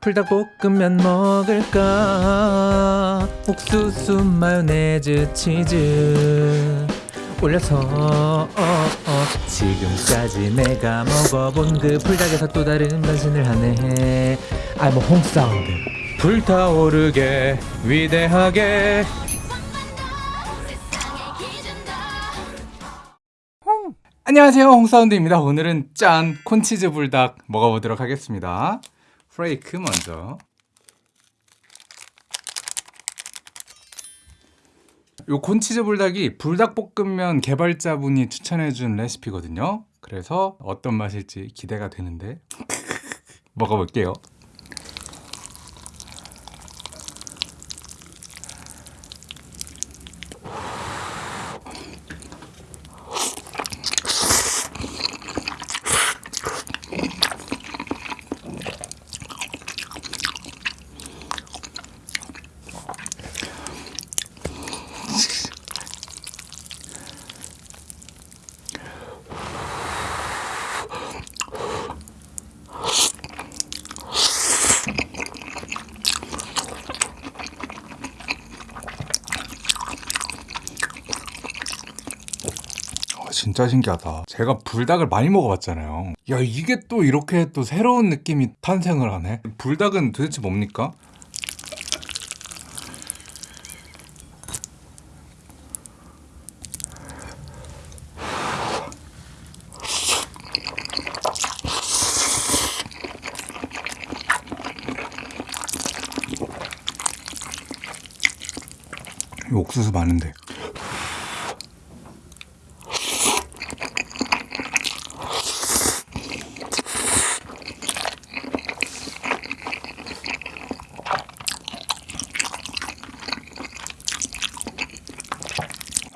불닭볶음면 먹을까? 옥수수 마요네즈 치즈 올려서 어, 어. 지금까지 내가 먹어본 그 불닭에서 또 다른 변신을 하네. I'm a home sound 불타오르게 위대하게. 안녕하세요. 홍사운드입니다. 오늘은 짠 콘치즈 불닭 먹어보도록 하겠습니다 프레이크 먼저. 요 콘치즈 불닭이 불닭볶음면 개발자분이 추천해준 레시피거든요. 그래서 어떤 맛일지 기대가 되는데 먹어볼게요 진짜 신기하다. 제가 불닭을 많이 먹어봤잖아요. 야, 이게 또 이렇게 또 새로운 느낌이 탄생을 하네. 불닭은 도대체 뭡니까? 이 옥수수 많은데.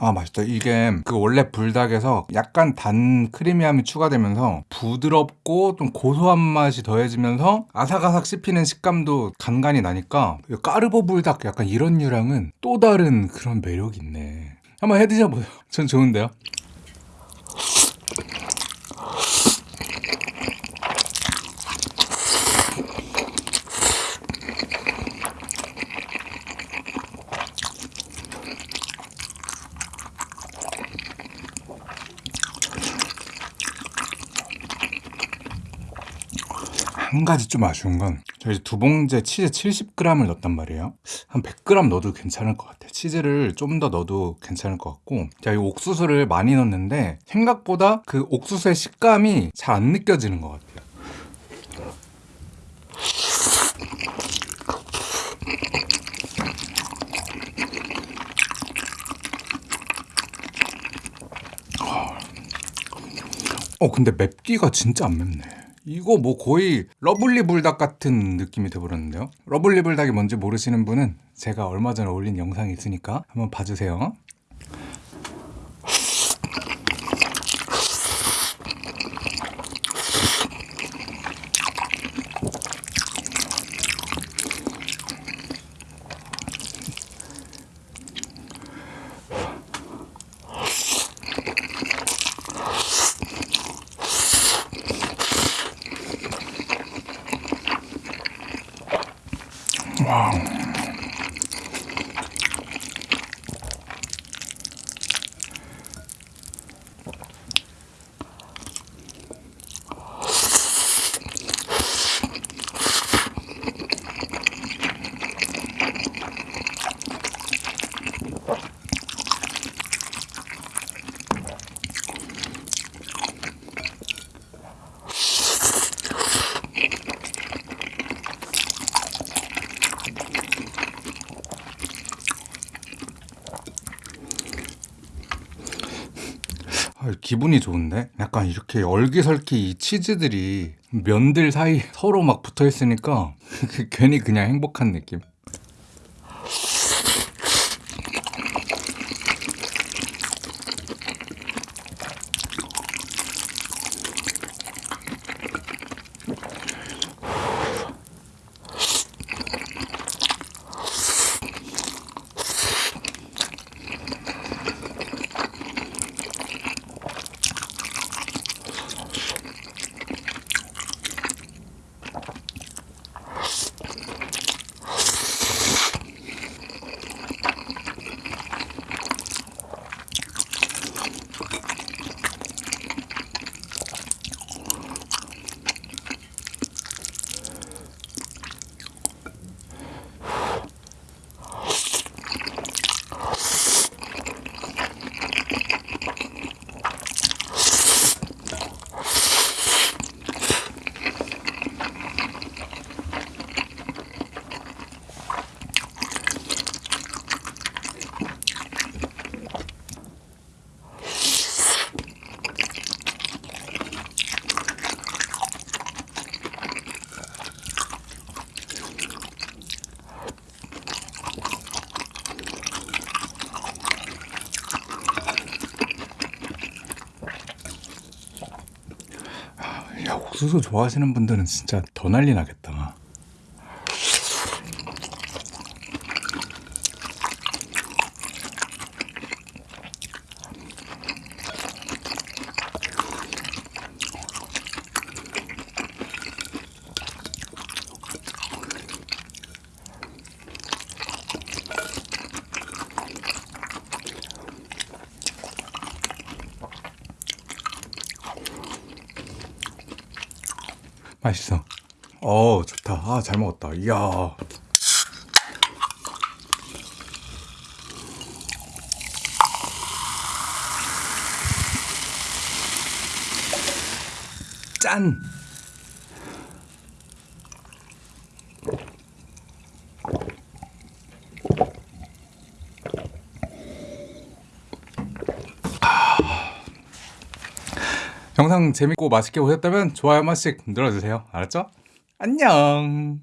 아 맛있다. 이게 그 원래 불닭에서 약간 단 크리미함이 추가되면서 부드럽고 좀 고소한 맛이 더해지면서 아삭아삭 씹히는 식감도 간간히 나니까 이 까르보 불닭 약간 이런 유랑은 또 다른 그런 매력이 있네. 한번 해 드셔보세요. 전 좋은데요 한 가지 좀 아쉬운 건 저희 두 봉지에 치즈 70g을 넣었단 말이에요. 한 100g 넣어도 괜찮을 것 같아요. 치즈를 좀 더 넣어도 괜찮을 것 같고 자, 이 옥수수를 많이 넣었는데 생각보다 그 옥수수의 식감이 잘 안 느껴지는 것 같아요. 어 근데 맵기가 진짜 안 맵네 이거 뭐 거의 러블리 불닭 같은 느낌이 돼버렸는데요. 러블리 불닭이 뭔지 모르시는 분은 제가 얼마 전에 올린 영상이 있으니까 한번 봐주세요 아, 기분이 좋은데? 약간 이렇게 얼기설기 이 치즈들이 면들 사이 서로 막 붙어 있으니까 그 괜히 그냥 행복한 느낌 옥수수 좋아하시는 분들은 진짜 더 난리 나겠다. 맛있어. 어, 좋다. 아, 잘 먹었다. 이야. 짠! 영상 재밌고 맛있게 보셨다면 좋아요 한 번씩 눌러주세요. 알았죠? 안녕!